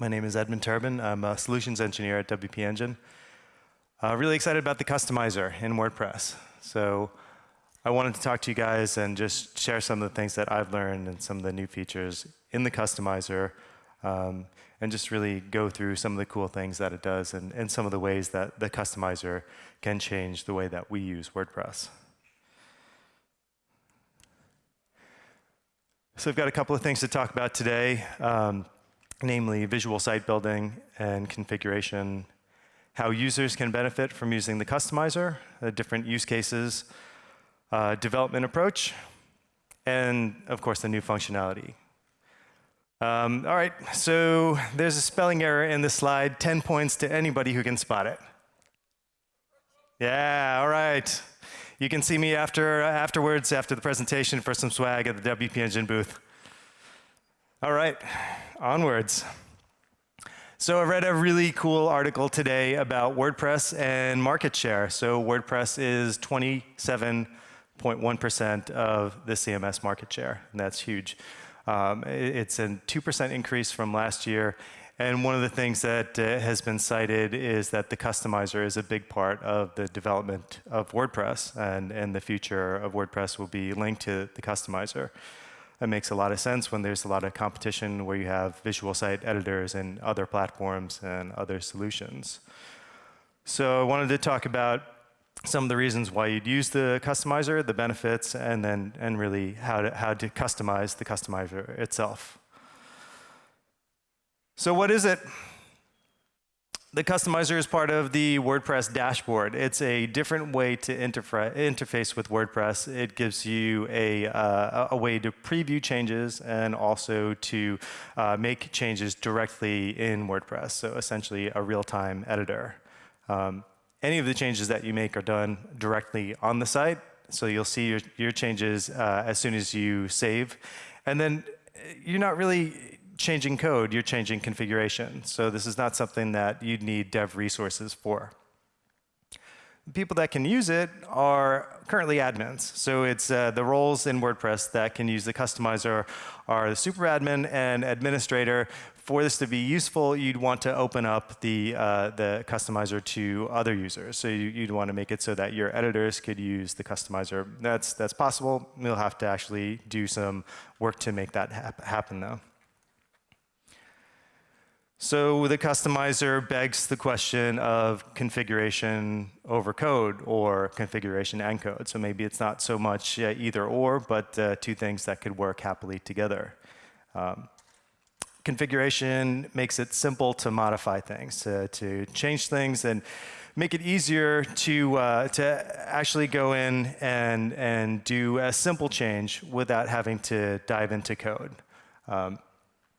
My name is Edmund Turbin. I'm a solutions engineer at WP Engine. Uh, really excited about the customizer in WordPress. So I wanted to talk to you guys and just share some of the things that I've learned and some of the new features in the customizer um, and just really go through some of the cool things that it does and, and some of the ways that the customizer can change the way that we use WordPress. So I've got a couple of things to talk about today, um, namely visual site building and configuration, how users can benefit from using the customizer, the different use cases, uh, development approach, and of course the new functionality. Um, all right, so there's a spelling error in the slide, 10 points to anybody who can spot it. Yeah, all right. You can see me after, afterwards, after the presentation for some swag at the WP Engine booth. All right, onwards. So I read a really cool article today about WordPress and market share. So WordPress is 27.1% of the CMS market share, and that's huge. Um, it's a 2% increase from last year, and one of the things that uh, has been cited is that the customizer is a big part of the development of WordPress, and, and the future of WordPress will be linked to the customizer. That makes a lot of sense when there's a lot of competition where you have visual site editors and other platforms and other solutions. So I wanted to talk about some of the reasons why you'd use the customizer, the benefits, and then and really how to, how to customize the customizer itself. So what is it? The customizer is part of the WordPress dashboard. It's a different way to interface with WordPress. It gives you a, uh, a way to preview changes and also to uh, make changes directly in WordPress. So essentially a real-time editor. Um, any of the changes that you make are done directly on the site. So you'll see your, your changes uh, as soon as you save. And then uh, you're not really changing code, you're changing configuration. So this is not something that you'd need dev resources for. The people that can use it are currently admins. So it's uh, the roles in WordPress that can use the customizer are the super admin and administrator. For this to be useful, you'd want to open up the, uh, the customizer to other users. So you, would want to make it so that your editors could use the customizer. That's, that's possible. You'll have to actually do some work to make that hap happen though. So the customizer begs the question of configuration over code or configuration and code. So maybe it's not so much uh, either or, but uh, two things that could work happily together. Um, configuration makes it simple to modify things, uh, to change things and make it easier to, uh, to actually go in and, and do a simple change without having to dive into code. Um,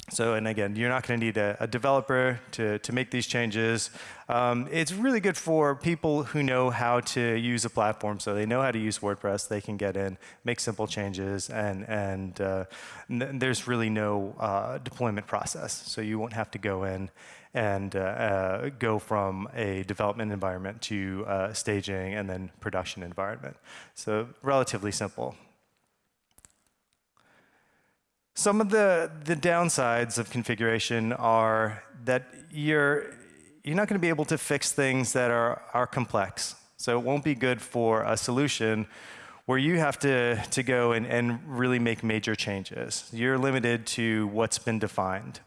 so, and again, you're not going to need a, a, developer to, to make these changes. Um, it's really good for people who know how to use a platform, so they know how to use WordPress. They can get in, make simple changes, and, and uh, there's really no uh, deployment process. So you won't have to go in and uh, uh go from a development environment to uh, staging and then production environment. So relatively simple. Some of the, the downsides of configuration are that you're, you're not going to be able to fix things that are, are complex. So it won't be good for a solution where you have to, to go and, and really make major changes. You're limited to what's been defined.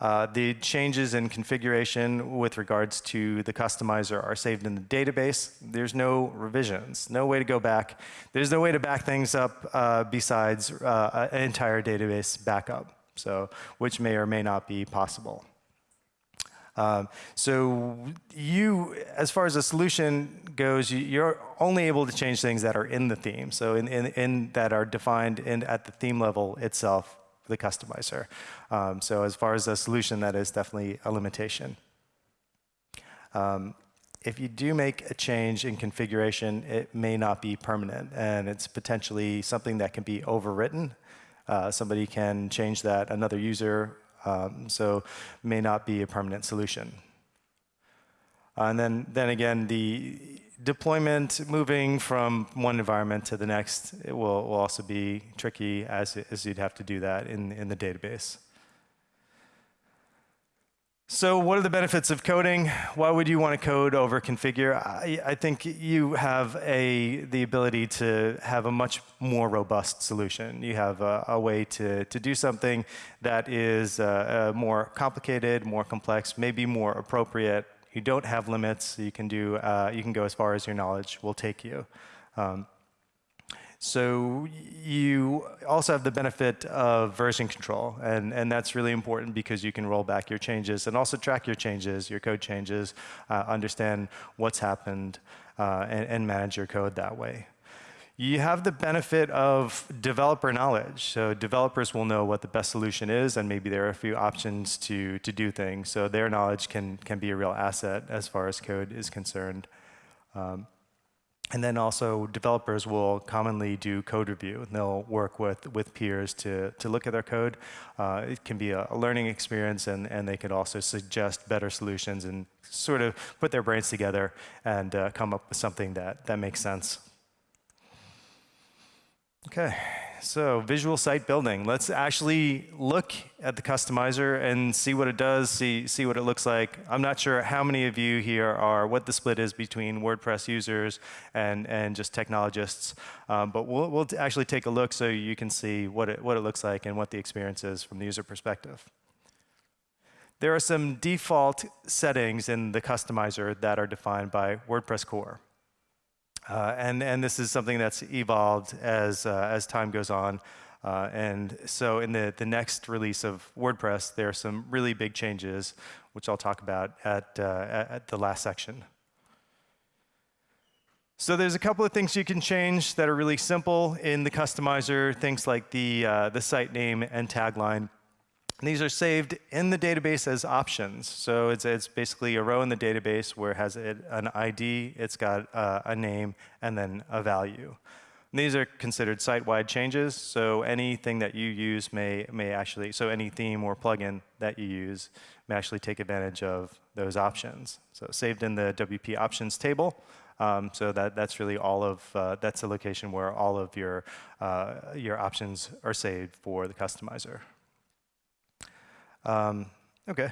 Uh, the changes in configuration with regards to the customizer are saved in the database. There's no revisions, no way to go back. There's no way to back things up uh, besides uh, an entire database backup, so which may or may not be possible. Um, so you, as far as the solution goes, you're only able to change things that are in the theme. So in, in, in that are defined in, at the theme level itself the customizer. Um, so as far as a solution, that is definitely a limitation. Um, if you do make a change in configuration, it may not be permanent, and it's potentially something that can be overwritten. Uh, somebody can change that, another user, um, so may not be a permanent solution. Uh, and then, then again, the deployment, moving from one environment to the next, it will, will also be tricky as, as you'd have to do that in, in the database. So what are the benefits of coding? Why would you want to code over configure? I, I, think you have a, the ability to have a much more robust solution. You have a, a way to, to do something that is uh, uh, more complicated, more complex, maybe more appropriate. You don't have limits. You can, do, uh, you can go as far as your knowledge will take you. Um, so you also have the benefit of version control, and, and that's really important because you can roll back your changes and also track your changes, your code changes, uh, understand what's happened, uh, and, and manage your code that way. You have the benefit of developer knowledge. So developers will know what the best solution is, and maybe there are a few options to, to do things. So their knowledge can, can be a real asset as far as code is concerned. Um, and then also developers will commonly do code review. And they'll work with, with peers to, to look at their code. Uh, it can be a, a, learning experience and, and they can also suggest better solutions and sort of put their brains together and uh, come up with something that, that makes sense. Okay, so visual site building. Let's actually look at the customizer and see what it does, see, see what it looks like. I'm not sure how many of you here are, what the split is between WordPress users and, and just technologists, um, but we'll, we'll actually take a look so you can see what it, what it looks like and what the experience is from the user perspective. There are some default settings in the customizer that are defined by WordPress core. Uh, and, and this is something that's evolved as, uh, as time goes on. Uh, and so in the, the next release of WordPress, there are some really big changes, which I'll talk about at, uh, at the last section. So there's a couple of things you can change that are really simple in the customizer, things like the, uh, the site name and tagline. And these are saved in the database as options. So it's, it's basically a row in the database where it has an ID, it's got uh, a name, and then a value. And these are considered site-wide changes, so anything that you use may, may actually, so any theme or plugin that you use may actually take advantage of those options. So saved in the WP options table, um, so that, that's really all of, uh, that's the location where all of your, uh, your options are saved for the customizer. Um, okay.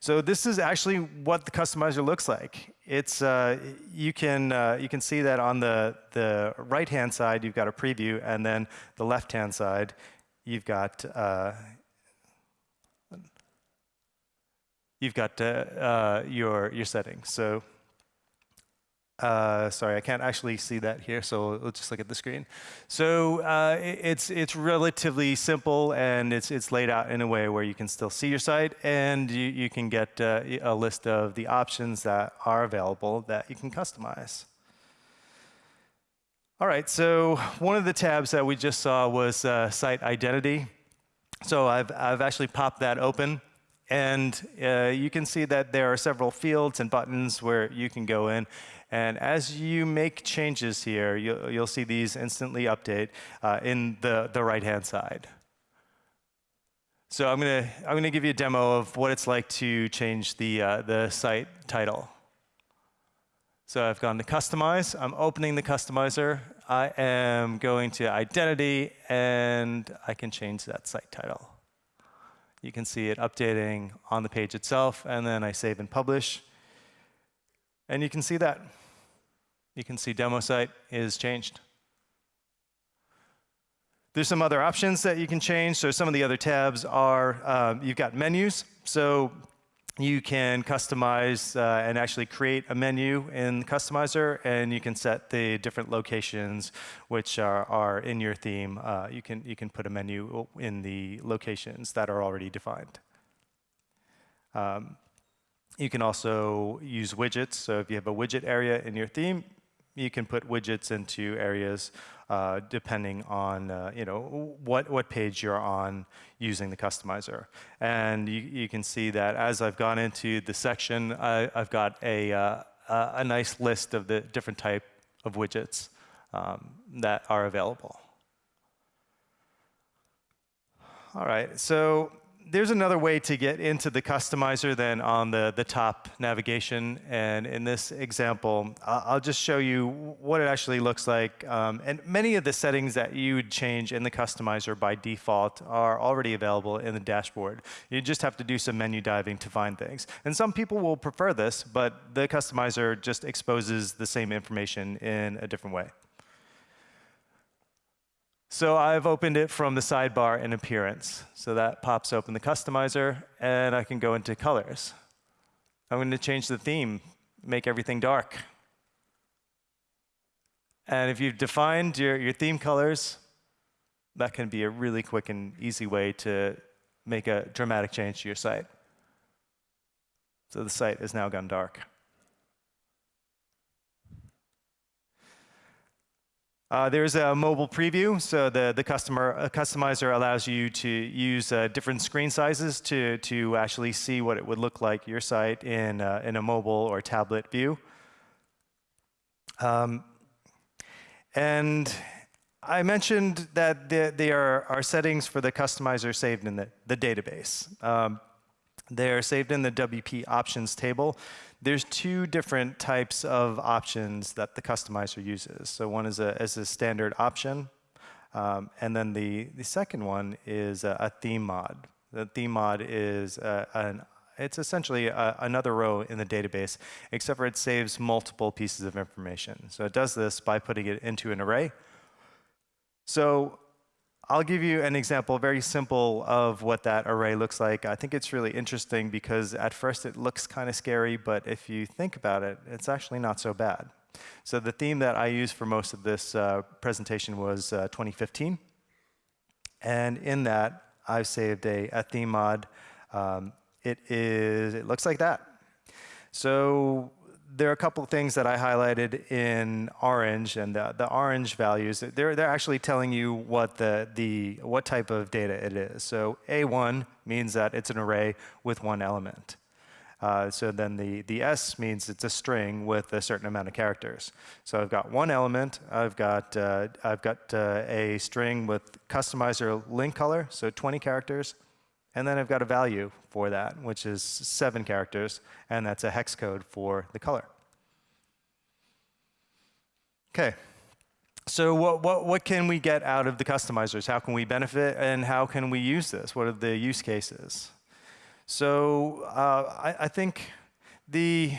So this is actually what the customizer looks like. It's, uh, you, can, uh, you can see that on the, the right-hand side, you've got a preview, and then the left-hand side, you've got, uh, you've got uh, uh, your, your settings. So uh, sorry, I can't actually see that here, so let's just look at the screen. So uh, it's, it's relatively simple, and it's, it's laid out in a way where you can still see your site, and you, you can get uh, a list of the options that are available that you can customize. All right, so one of the tabs that we just saw was uh, site identity. So I've, I've actually popped that open. And uh, you can see that there are several fields and buttons where you can go in and as you make changes here, you'll, you'll see these instantly update uh, in the, the right-hand side. So I'm going to I'm gonna give you a demo of what it's like to change the, uh, the site title. So I've gone to Customize. I'm opening the Customizer. I am going to Identity, and I can change that site title. You can see it updating on the page itself, and then I save and publish. And you can see that. You can see demo site is changed. There's some other options that you can change. So some of the other tabs are, um, you've got menus. So you can customize uh, and actually create a menu in Customizer, and you can set the different locations which are, are in your theme. Uh, you, can, you can put a menu in the locations that are already defined. Um, you can also use widgets. So if you have a widget area in your theme, you can put widgets into areas uh, depending on uh, you know what what page you're on using the customizer. And you, you can see that as I've gone into the section, I, have got a uh, a nice list of the different type of widgets um, that are available. All right, so there's another way to get into the customizer than on the, the top navigation. And in this example, I'll just show you what it actually looks like. Um, and many of the settings that you would change in the customizer by default are already available in the dashboard. You just have to do some menu diving to find things. And some people will prefer this, but the customizer just exposes the same information in a different way. So I've opened it from the sidebar in Appearance. So that pops open the customizer, and I can go into colors. I'm going to change the theme, make everything dark. And if you've defined your, your theme colors, that can be a really quick and easy way to make a dramatic change to your site. So the site has now gone dark. Uh, there's a mobile preview, so the, the customer uh, customizer allows you to use uh, different screen sizes to, to actually see what it would look like your site in, uh, in a mobile or tablet view. Um, and I mentioned that there are, are, settings for the customizer saved in the, the database. Um, they're saved in the WP options table there's two different types of options that the customizer uses. So one is a, is a standard option, um, and then the, the second one is a, a theme mod. The theme mod is a, an it's essentially a, another row in the database, except for it saves multiple pieces of information. So it does this by putting it into an array. So I'll give you an example, very simple, of what that array looks like. I think it's really interesting because at first it looks kind of scary, but if you think about it, it's actually not so bad. So the theme that I used for most of this uh, presentation was uh, 2015. And in that, I've saved a, a theme mod. Um, it is, it looks like that. So there are a couple things that I highlighted in orange, and the, the, orange values, they're, they're actually telling you what, the, the, what type of data it is. So A1 means that it's an array with one element. Uh, so then the, the S means it's a string with a certain amount of characters. So I've got one element, I've got, uh, I've got uh, a string with customizer link color, so 20 characters, and then I've got a value for that, which is seven characters, and that's a hex code for the color. Okay. So what, what, what can we get out of the customizers? How can we benefit, and how can we use this? What are the use cases? So uh, I, I think the,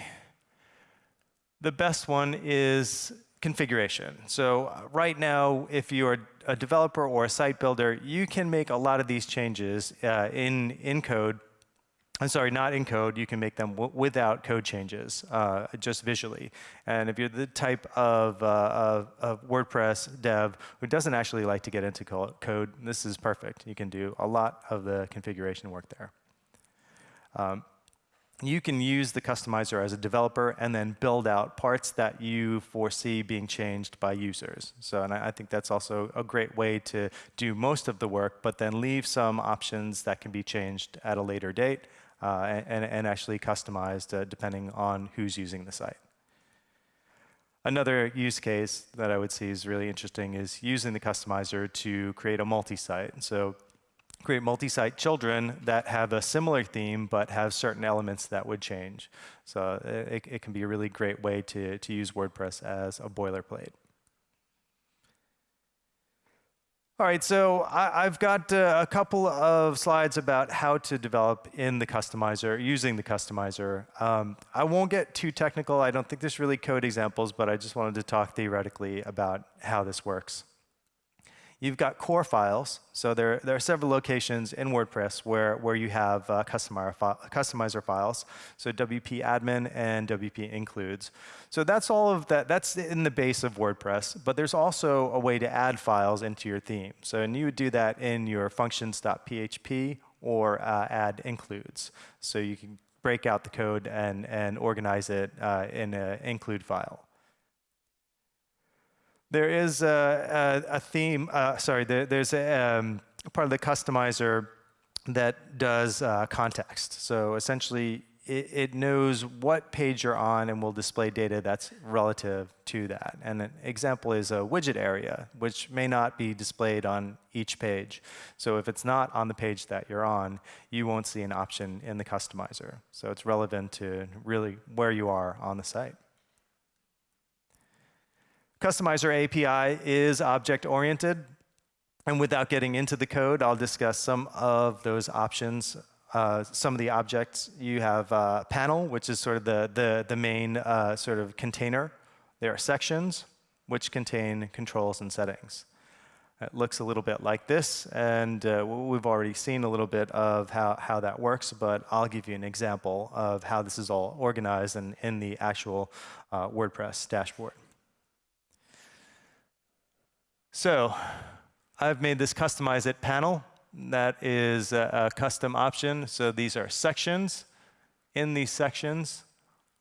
the best one is configuration. So uh, right now, if you're a developer or a site builder, you can make a lot of these changes uh, in, in code. I'm sorry, not in code. You can make them without code changes, uh, just visually. And if you're the type of, uh, of, of, WordPress dev who doesn't actually like to get into code, this is perfect. You can do a lot of the configuration work there. Um, you can use the customizer as a developer and then build out parts that you foresee being changed by users. So, and I, I, think that's also a great way to do most of the work, but then leave some options that can be changed at a later date uh, and, and, actually customized uh, depending on who's using the site. Another use case that I would see is really interesting is using the customizer to create a multi-site. So create multi-site children that have a similar theme but have certain elements that would change. So it, it can be a really great way to, to use WordPress as a boilerplate. All right, so I, have got uh, a couple of slides about how to develop in the customizer, using the customizer. Um, I won't get too technical. I don't think there's really code examples, but I just wanted to talk theoretically about how this works. You've got core files. So there, there are several locations in WordPress where, where you have uh, customizer, customizer files. So WP admin and WP includes. So that's all of that. That's in the base of WordPress. But there's also a way to add files into your theme. So and you would do that in your functions.php or uh, add includes. So you can break out the code and, and organize it uh, in an include file. There is a, a, a theme, uh, sorry, there, there's a um, part of the customizer that does uh, context. So essentially, it, it, knows what page you're on and will display data that's relative to that. And an example is a widget area, which may not be displayed on each page. So if it's not on the page that you're on, you won't see an option in the customizer. So it's relevant to really where you are on the site. Customizer API is object-oriented. And without getting into the code, I'll discuss some of those options uh, some of the objects. You have uh, panel, which is sort of the, the, the main uh, sort of container. There are sections, which contain controls and settings. It looks a little bit like this, and uh, we've already seen a little bit of how, how that works, but I'll give you an example of how this is all organized in, in the actual uh, WordPress dashboard. So I've made this customize it panel that is a, a custom option. So these are sections. In these sections,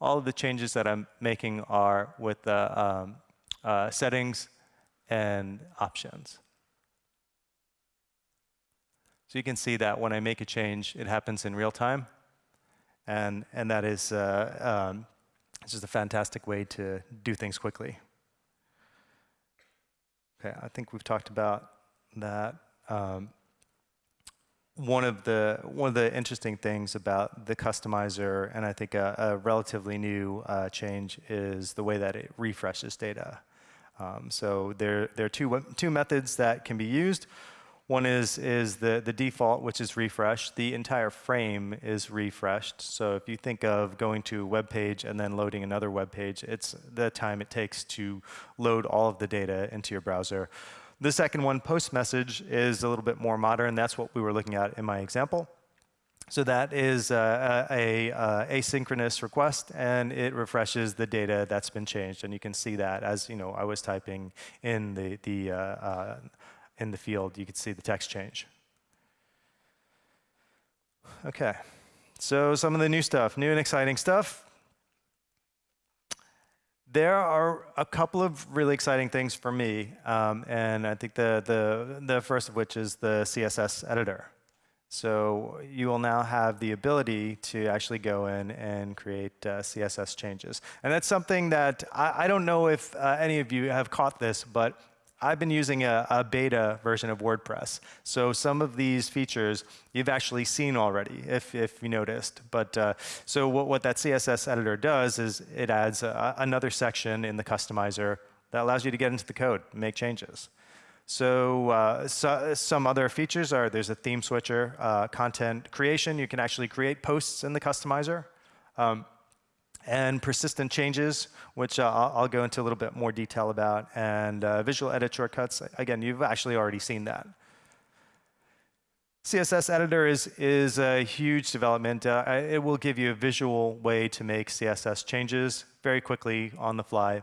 all of the changes that I'm making are with the um, uh, settings and options. So you can see that when I make a change, it happens in real time. And, and that is uh, um, just a fantastic way to do things quickly. Okay, I think we've talked about that. Um, one of the one of the interesting things about the customizer, and I think a, a relatively new uh, change, is the way that it refreshes data. Um, so there there are two two methods that can be used. One is is the the default, which is refresh. The entire frame is refreshed. So if you think of going to a web page and then loading another web page, it's the time it takes to load all of the data into your browser. The second one, post message, is a little bit more modern. That's what we were looking at in my example. So that is uh, a, a, asynchronous request, and it refreshes the data that's been changed. And you can see that as you know, I was typing in the the uh, uh, in the field, you could see the text change. Okay, so some of the new stuff, new and exciting stuff. There are a couple of really exciting things for me, um, and I think the, the, the first of which is the CSS editor. So you will now have the ability to actually go in and create uh, CSS changes. And that's something that I, I don't know if uh, any of you have caught this, but I've been using a, a, beta version of WordPress. So some of these features you've actually seen already, if, if you noticed. But uh, so what, what that CSS editor does is it adds a, another section in the customizer that allows you to get into the code and make changes. So, uh, so, some other features are there's a theme switcher, uh, content creation. You can actually create posts in the customizer. Um, and persistent changes, which uh, I'll, go into a little bit more detail about, and uh, visual edit shortcuts. Again, you've actually already seen that. CSS editor is, is a huge development. Uh, it will give you a visual way to make CSS changes very quickly on the fly.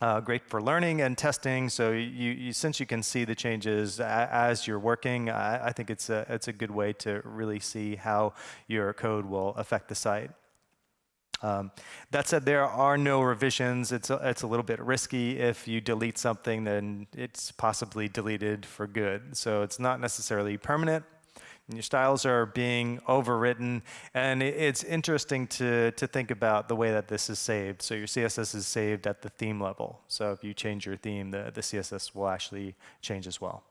Uh, great for learning and testing. So you, you, since you can see the changes as you're working, I, I think it's a, it's a good way to really see how your code will affect the site. Um, that said, there are no revisions. It's a, it's a little bit risky. If you delete something, then it's possibly deleted for good. So it's not necessarily permanent. And your styles are being overwritten. And it's interesting to, to think about the way that this is saved. So your CSS is saved at the theme level. So if you change your theme, the, the CSS will actually change as well.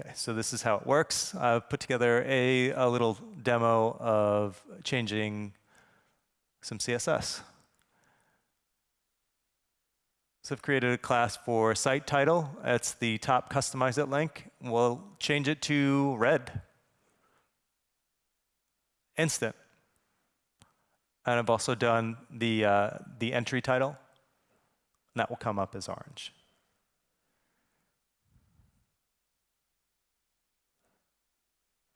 Okay, so this is how it works. I've put together a, a little demo of changing some CSS. So I've created a class for site title. It's the top customize it link. We'll change it to red. Instant. And I've also done the, uh, the entry title. And that will come up as orange.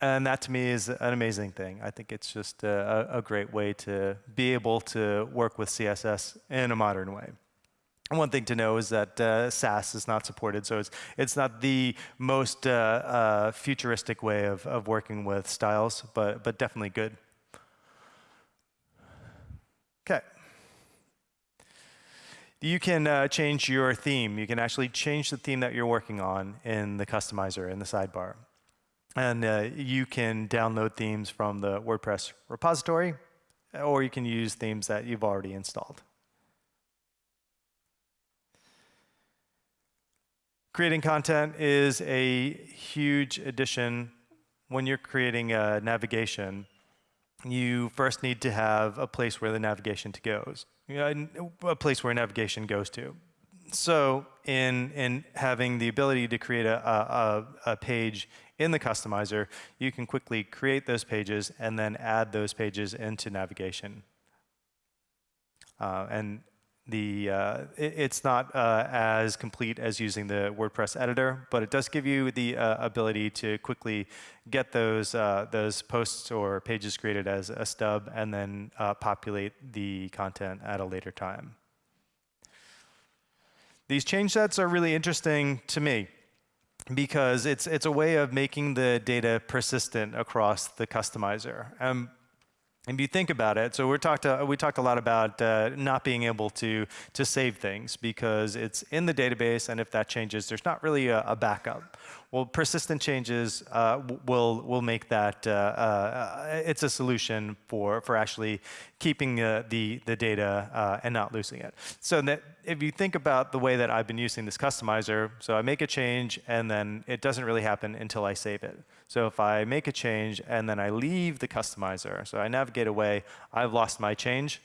And that to me is an amazing thing. I think it's just a, a great way to be able to work with CSS in a modern way. And one thing to know is that uh, Sass is not supported, so it's, it's not the most uh, uh, futuristic way of, of working with styles, but, but definitely good. Okay. You can uh, change your theme. You can actually change the theme that you're working on in the customizer in the sidebar. And uh, you can download themes from the WordPress repository, or you can use themes that you've already installed. Creating content is a huge addition when you're creating a navigation. You first need to have a place where the navigation goes, a place where navigation goes to. So in, in having the ability to create a, a, a page in the customizer, you can quickly create those pages and then add those pages into navigation. Uh, and the uh, it, it's not uh, as complete as using the WordPress editor, but it does give you the uh, ability to quickly get those uh, those posts or pages created as a stub and then uh, populate the content at a later time. These change sets are really interesting to me because it's it's a way of making the data persistent across the customizer. Um, if you think about it, so we talked uh, we talked a lot about uh, not being able to to save things because it's in the database, and if that changes, there's not really a, a backup. Well, persistent changes uh, will will make that uh, uh, it's a solution for for actually keeping uh, the the data uh, and not losing it. So that if you think about the way that I've been using this customizer, so I make a change and then it doesn't really happen until I save it. So if I make a change and then I leave the customizer, so I navigate away, I've lost my change.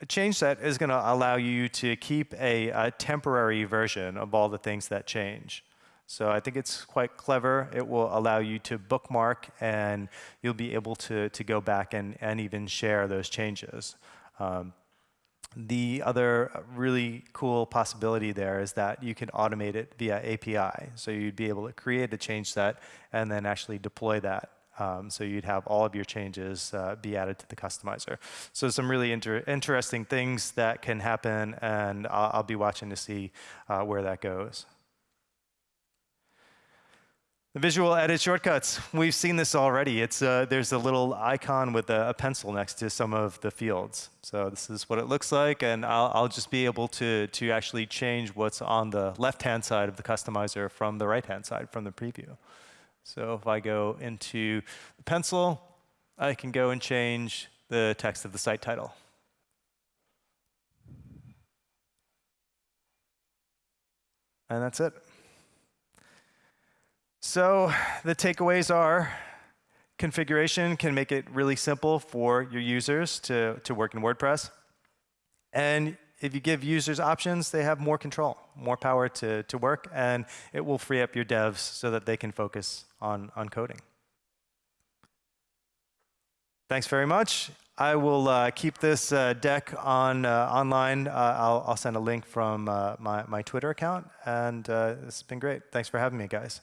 A change set is going to allow you to keep a, a temporary version of all the things that change. So I think it's quite clever. It will allow you to bookmark and you'll be able to, to go back and, and even share those changes. Um, the other really cool possibility there is that you can automate it via API. So you'd be able to create a change set and then actually deploy that. Um, so you'd have all of your changes uh, be added to the customizer. So some really inter interesting things that can happen, and I'll, I'll be watching to see uh, where that goes. The visual edit shortcuts. We've seen this already. It's, uh, there's a little icon with a, a, pencil next to some of the fields. So this is what it looks like, and I'll, I'll just be able to, to actually change what's on the left-hand side of the customizer from the right-hand side, from the preview. So if I go into the pencil, I can go and change the text of the site title. And that's it. So the takeaways are configuration can make it really simple for your users to, to work in WordPress. And if you give users options, they have more control, more power to, to work, and it will free up your devs so that they can focus on, on coding. Thanks very much. I will uh, keep this uh, deck on uh, online. Uh, I'll, I'll, send a link from uh, my, my Twitter account, and uh, has been great. Thanks for having me, guys.